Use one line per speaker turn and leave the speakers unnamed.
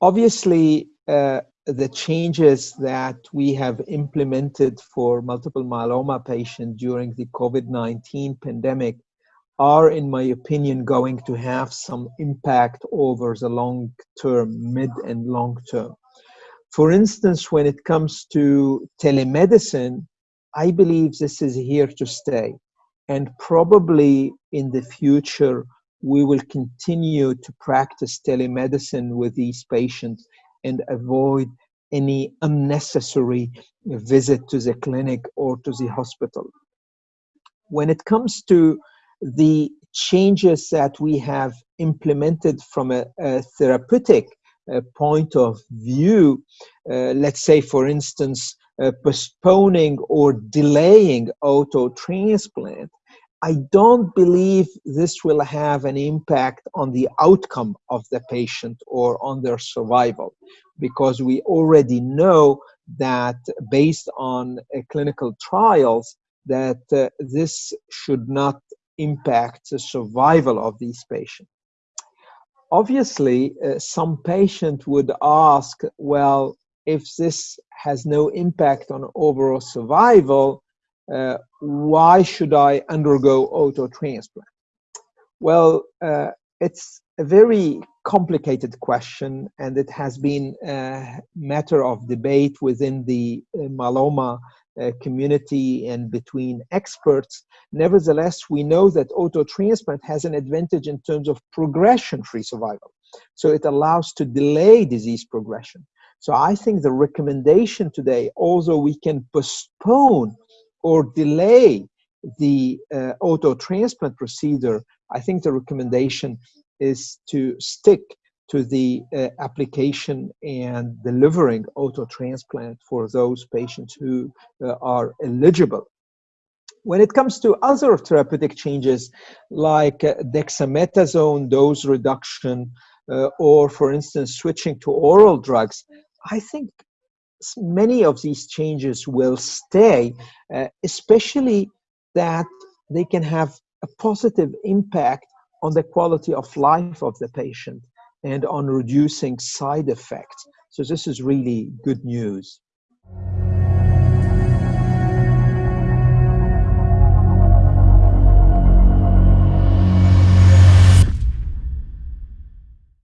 obviously, uh, the changes that we have implemented for multiple myeloma patients during the COVID-19 pandemic are, in my opinion, going to have some impact over the long term, mid and long term. For instance, when it comes to telemedicine, I believe this is here to stay. And probably in the future, we will continue to practice telemedicine with these patients and avoid any unnecessary visit to the clinic or to the hospital. When it comes to the changes that we have implemented from a, a therapeutic uh, point of view, uh, let's say, for instance, uh, postponing or delaying auto transplant, I don't believe this will have an impact on the outcome of the patient or on their survival because we already know that based on uh, clinical trials that uh, this should not impact the survival of these patients. Obviously, uh, some patient would ask, well, if this has no impact on overall survival, uh, why should I undergo auto transplant? Well, uh, it's a very complicated question, and it has been a matter of debate within the uh, myeloma uh, community and between experts. Nevertheless, we know that auto transplant has an advantage in terms of progression free survival. So it allows to delay disease progression. So I think the recommendation today, although we can postpone or delay the uh, auto transplant procedure, I think the recommendation is to stick to the uh, application and delivering auto transplant for those patients who uh, are eligible. When it comes to other therapeutic changes like uh, dexamethasone dose reduction, uh, or for instance, switching to oral drugs, I think many of these changes will stay, uh, especially that they can have a positive impact on the quality of life of the patient and on reducing side effects. So this is really good news.